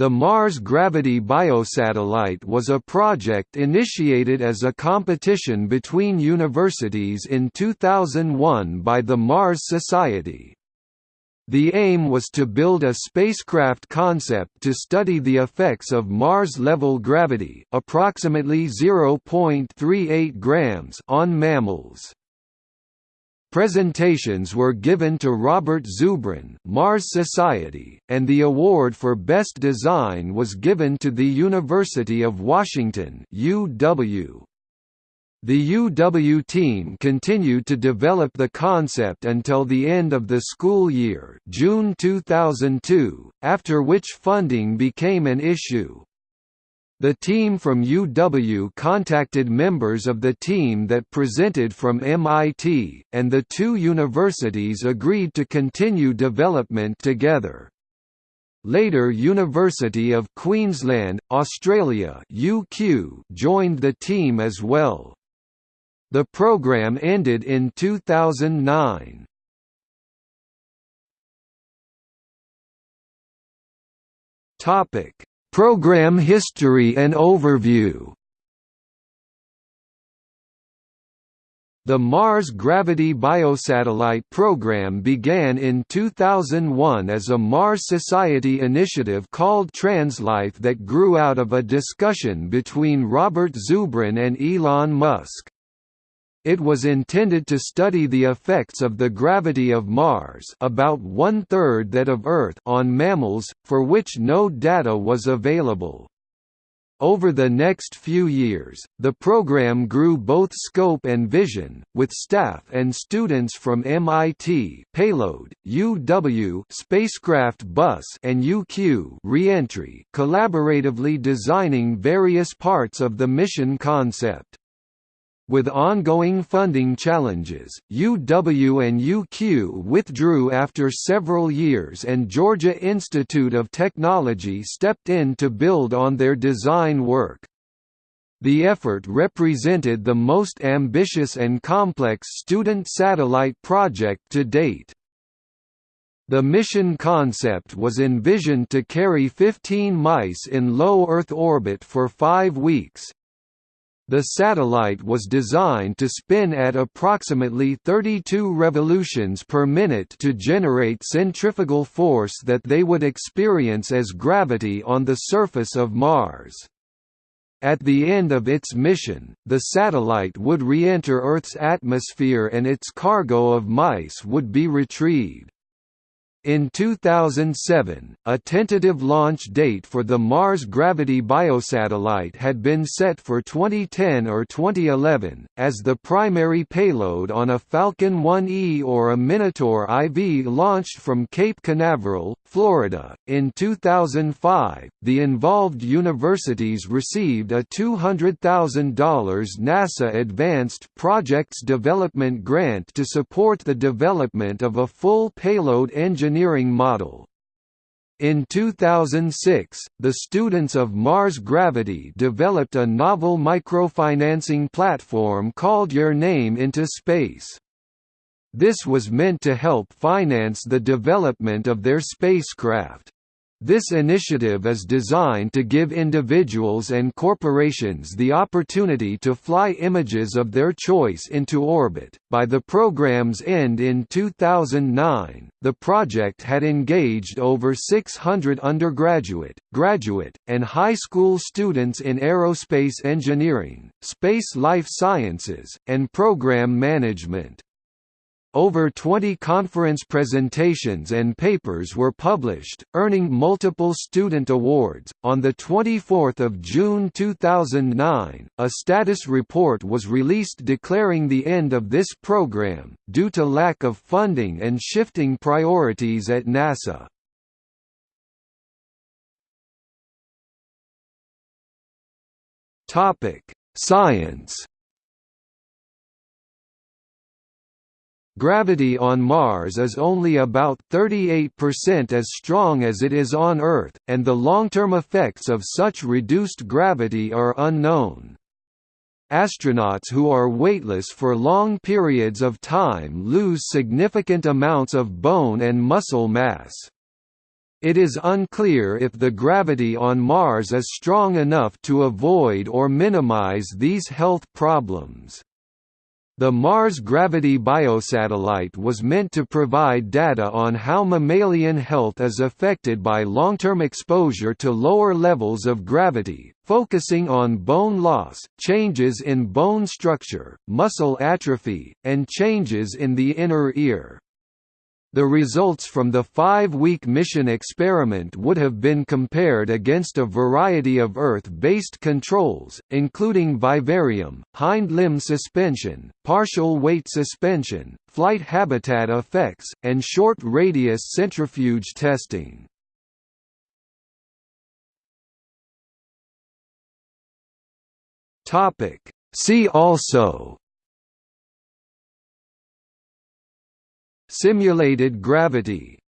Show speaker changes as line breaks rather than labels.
The Mars Gravity Biosatellite was a project initiated as a competition between universities in 2001 by the Mars Society. The aim was to build a spacecraft concept to study the effects of Mars-level gravity approximately 0.38 grams on mammals. Presentations were given to Robert Zubrin Mars Society, and the award for Best Design was given to the University of Washington UW. The UW team continued to develop the concept until the end of the school year June 2002, after which funding became an issue. The team from UW contacted members of the team that presented from MIT, and the two universities agreed to continue development together. Later University of Queensland, Australia UQ joined the team as well. The program ended in 2009. Topic Program history and overview The Mars Gravity Biosatellite program began in 2001 as a Mars Society initiative called TransLife that grew out of a discussion between Robert Zubrin and Elon Musk. It was intended to study the effects of the gravity of Mars about one-third that of Earth on mammals, for which no data was available. Over the next few years, the program grew both scope and vision, with staff and students from MIT payload, UW spacecraft bus and UQ reentry collaboratively designing various parts of the mission concept. With ongoing funding challenges, UW and UQ withdrew after several years and Georgia Institute of Technology stepped in to build on their design work. The effort represented the most ambitious and complex student satellite project to date. The mission concept was envisioned to carry 15 mice in low Earth orbit for five weeks, the satellite was designed to spin at approximately 32 revolutions per minute to generate centrifugal force that they would experience as gravity on the surface of Mars. At the end of its mission, the satellite would re-enter Earth's atmosphere and its cargo of mice would be retrieved. In 2007, a tentative launch date for the Mars Gravity Biosatellite had been set for 2010 or 2011, as the primary payload on a Falcon 1E or a Minotaur IV launched from Cape Canaveral, Florida. In 2005, the involved universities received a $200,000 NASA Advanced Projects Development Grant to support the development of a full payload engine engineering model. In 2006, the students of Mars Gravity developed a novel microfinancing platform called Your Name into Space. This was meant to help finance the development of their spacecraft. This initiative is designed to give individuals and corporations the opportunity to fly images of their choice into orbit. By the program's end in 2009, the project had engaged over 600 undergraduate, graduate, and high school students in aerospace engineering, space life sciences, and program management. Over 20 conference presentations and papers were published, earning multiple student awards. On the 24th of June 2009, a status report was released declaring the end of this program due to lack of funding and shifting priorities at NASA. Topic: Science Gravity on Mars is only about 38% as strong as it is on Earth, and the long-term effects of such reduced gravity are unknown. Astronauts who are weightless for long periods of time lose significant amounts of bone and muscle mass. It is unclear if the gravity on Mars is strong enough to avoid or minimize these health problems. The Mars Gravity Biosatellite was meant to provide data on how mammalian health is affected by long-term exposure to lower levels of gravity, focusing on bone loss, changes in bone structure, muscle atrophy, and changes in the inner ear. The results from the five-week mission experiment would have been compared against a variety of Earth-based controls, including vivarium, hind limb suspension, partial weight suspension, flight habitat effects, and short-radius centrifuge testing. See also Simulated gravity